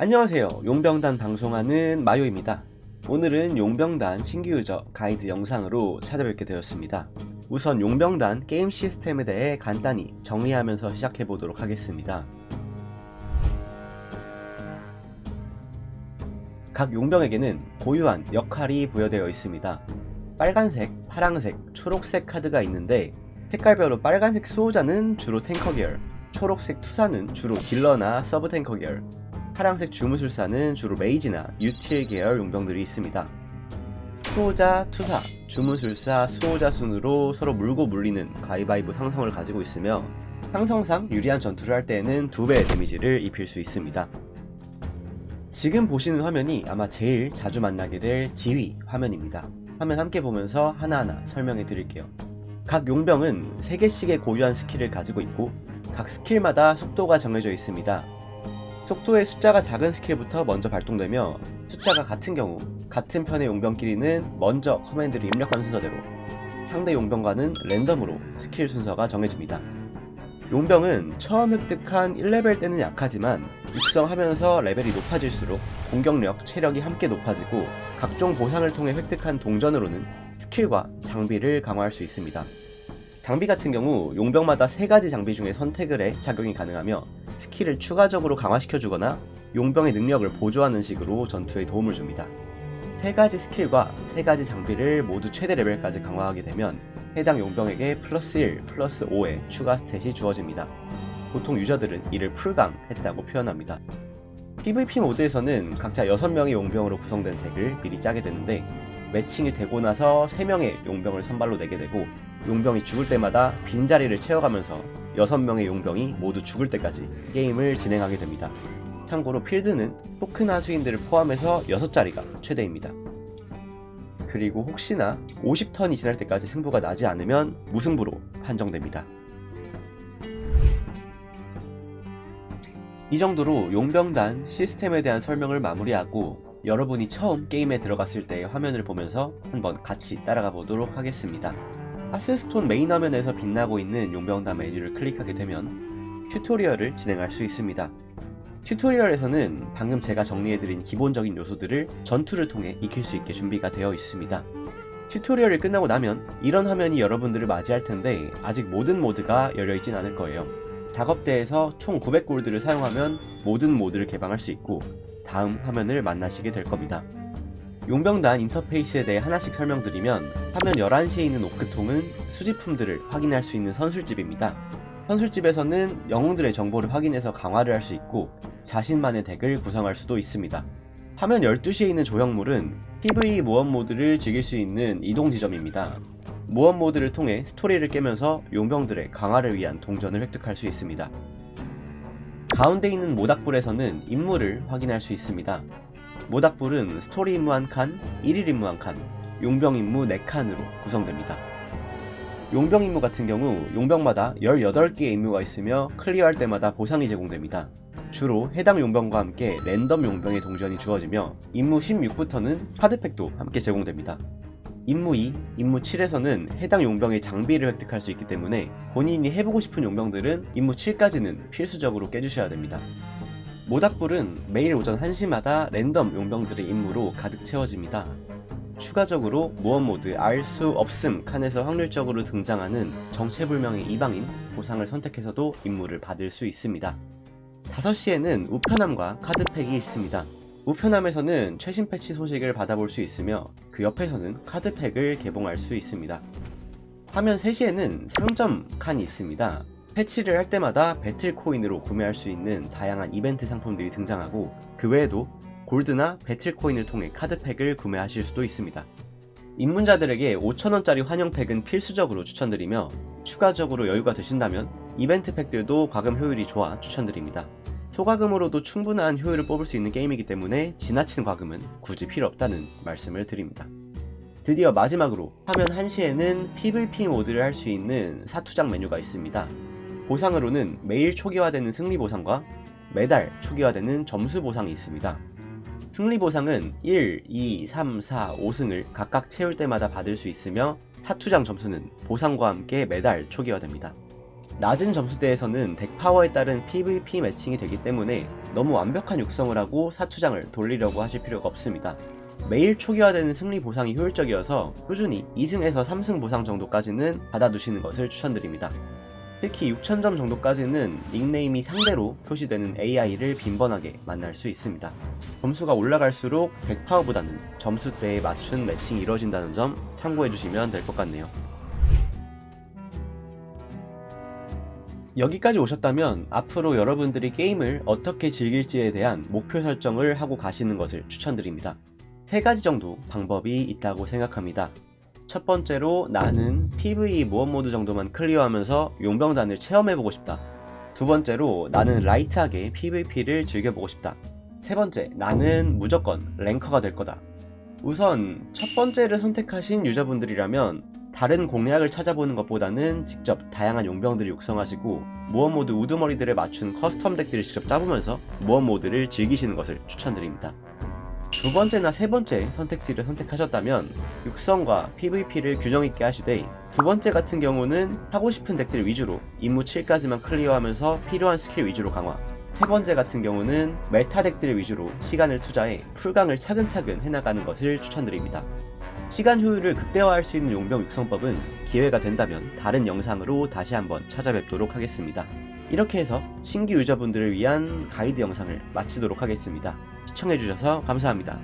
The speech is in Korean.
안녕하세요. 용병단 방송하는 마요입니다. 오늘은 용병단 신규 유저 가이드 영상으로 찾아뵙게 되었습니다. 우선 용병단 게임 시스템에 대해 간단히 정리하면서 시작해 보도록 하겠습니다. 각 용병에게는 고유한 역할이 부여되어 있습니다. 빨간색, 파랑색, 초록색 카드가 있는데 색깔별로 빨간색 수호자는 주로 탱커 계열 초록색 투사는 주로 딜러나 sub tanker 계열 파랑색 주무술사는 주로 mage나 util 계열 용병들이 있습니다. 수호자, 투사, 주무술사, 수호자 순으로 서로 물고 물리는 가위바위보 상성을 가지고 있으며 상성상 유리한 전투를 할 때에는 2배의 데미지를 입힐 수 있습니다. 지금 보시는 화면이 아마 제일 자주 만나게 될 지휘 화면입니다. 화면 함께 보면서 하나하나 설명해 드릴게요. 각 용병은 3개씩의 고유한 스킬을 가지고 있고 각 스킬마다 속도가 정해져 있습니다. 속도의 숫자가 작은 스킬부터 먼저 발동되며 숫자가 같은 경우 같은 편의 용병끼리는 먼저 command를 입력한 순서대로 상대 용병과는 랜덤으로 스킬 순서가 정해집니다. 용병은 처음 획득한 1레벨 때는 약하지만 육성하면서 레벨이 높아질수록 공격력, 체력이 함께 높아지고 각종 보상을 통해 획득한 동전으로는 스킬과 장비를 강화할 수 있습니다. 장비 같은 경우 용병마다 3가지 장비 중에 선택을 해 착용이 가능하며 스킬을 추가적으로 강화시켜주거나 용병의 능력을 보조하는 식으로 전투에 도움을 줍니다. 3가지 스킬과 3가지 장비를 모두 최대 레벨까지 강화하게 되면 해당 용병에게 플러스 1, 플러스 5의 추가 stat이 주어집니다. 보통 유저들은 이를 풀강했다고 표현합니다. PVP 모드에서는 각자 6명의 용병으로 구성된 덱을 미리 짜게 되는데 매칭이 되고 나서 3명의 용병을 선발로 내게 되고 용병이 죽을 때마다 빈자리를 채워가면서 6명의 용병이 모두 죽을 때까지 게임을 진행하게 됩니다. 참고로 필드는 토큰 하수인들을 포함해서 6자리가 최대입니다. 그리고 혹시나 50턴이 지날 때까지 승부가 나지 않으면 무승부로 판정됩니다. 이 정도로 용병단 시스템에 대한 설명을 마무리하고 여러분이 처음 게임에 들어갔을 때의 화면을 보면서 한번 같이 따라가 보도록 하겠습니다. 하스스톤 메인 화면에서 빛나고 있는 용병단 메뉴를 클릭하게 되면 튜토리얼을 진행할 수 있습니다. 튜토리얼에서는 방금 제가 정리해드린 기본적인 요소들을 전투를 통해 익힐 수 있게 준비가 되어 있습니다. 튜토리얼이 끝나고 나면 이런 화면이 여러분들을 맞이할 텐데 아직 모든 모드가 열려있진 않을 거예요. 작업대에서 총 900골드를 사용하면 모든 모드를 개방할 수 있고 다음 화면을 만나시게 될 겁니다. 용병단 인터페이스에 대해 하나씩 설명드리면 화면 11시에 있는 오크통은 수집품들을 확인할 수 있는 선술집입니다. 선술집에서는 영웅들의 정보를 확인해서 강화를 할 수 있고 자신만의 덱을 구성할 수도 있습니다. 화면 12시에 있는 조형물은 PVE 모험 모드를 즐길 수 있는 이동 지점입니다. 모험 모드를 통해 스토리를 깨면서 용병들의 강화를 위한 동전을 획득할 수 있습니다. 가운데 있는 모닥불에서는 임무를 확인할 수 있습니다. 모닥불은 스토리 임무 1칸, 1일 임무 1칸, 용병 임무 4칸으로 구성됩니다. 용병 임무 같은 경우 용병마다 18개의 임무가 있으며 클리어할 때마다 보상이 제공됩니다. 주로 해당 용병과 함께 랜덤 용병의 동전이 주어지며 임무 16부터는 카드팩도 함께 제공됩니다. 임무 2, 임무 7에서는 해당 용병의 장비를 획득할 수 있기 때문에 본인이 해보고 싶은 용병들은 임무 7까지는 필수적으로 깨주셔야 됩니다. 모닥불은 매일 오전 1시마다 랜덤 용병들의 임무로 가득 채워집니다. 추가적으로 모험 모드 알 수 없음 칸에서 확률적으로 등장하는 정체불명의 이방인 보상을 선택해서도 임무를 받을 수 있습니다. 5시에는 우편함과 카드팩이 있습니다. 우편함에서는 최신 패치 소식을 받아볼 수 있으며 그 옆에서는 카드팩을 개봉할 수 있습니다. 화면 3시에는 상점 칸이 있습니다. 패치를 할 때마다 배틀 코인으로 구매할 수 있는 다양한 이벤트 상품들이 등장하고 그 외에도 골드나 배틀 코인을 통해 카드팩을 구매하실 수도 있습니다. 입문자들에게 5천원짜리 환영팩은 필수적으로 추천드리며 추가적으로 여유가 되신다면 이벤트 팩들도 과금 효율이 좋아 추천드립니다. 소과금으로도 충분한 효율을 뽑을 수 있는 게임이기 때문에 지나친 과금은 굳이 필요 없다는 말씀을 드립니다. 드디어 마지막으로 화면 1시에는 PVP 모드를 할 수 있는 사투장 메뉴가 있습니다. 보상으로는 매일 초기화되는 승리 보상과 매달 초기화되는 점수 보상이 있습니다. 승리 보상은 1, 2, 3, 4, 5승을 각각 채울 때마다 받을 수 있으며 사투장 점수는 보상과 함께 매달 초기화됩니다. 낮은 점수대에서는 덱 파워에 따른 PVP 매칭이 되기 때문에 너무 완벽한 육성을 하고 사투장을 돌리려고 하실 필요가 없습니다. 매일 초기화되는 승리 보상이 효율적이어서 꾸준히 2승에서 3승 보상 정도까지는 받아두시는 것을 추천드립니다. 특히 6,000점 정도까지는 닉네임이 상대로 표시되는 AI를 빈번하게 만날 수 있습니다. 점수가 올라갈수록 100파워보다는 점수대에 맞춘 매칭이 이루어진다는 점 참고해주시면 될 것 같네요. 여기까지 오셨다면 앞으로 여러분들이 게임을 어떻게 즐길지에 대한 목표 설정을 하고 가시는 것을 추천드립니다. 세 가지 정도 방법이 있다고 생각합니다. 첫 번째로 나는 PVE 모험 모드 정도만 클리어하면서 용병단을 체험해보고 싶다. 두 번째로 나는 라이트하게 PVP를 즐겨보고 싶다. 세 번째, 나는 무조건 랭커가 될 거다. 우선 첫 번째를 선택하신 유저분들이라면 다른 공략을 찾아보는 것보다는 직접 다양한 용병들을 육성하시고 모험 모드 우두머리들에 맞춘 custom 덱들을 직접 짜보면서 모험 모드를 즐기시는 것을 추천드립니다. 두 번째나 세 번째 선택지를 선택하셨다면 육성과 PVP를 균형 있게 하시되 두 번째 같은 경우는 하고 싶은 덱들 위주로 임무 7까지만 클리어하면서 필요한 스킬 위주로 강화 세 번째 같은 경우는 메타 덱들 위주로 시간을 투자해 풀강을 차근차근 해나가는 것을 추천드립니다. 시간 효율을 극대화할 수 있는 용병 육성법은 기회가 된다면 다른 영상으로 다시 한번 찾아뵙도록 하겠습니다. 이렇게 해서 신규 유저분들을 위한 가이드 영상을 마치도록 하겠습니다. 시청해주셔서 감사합니다.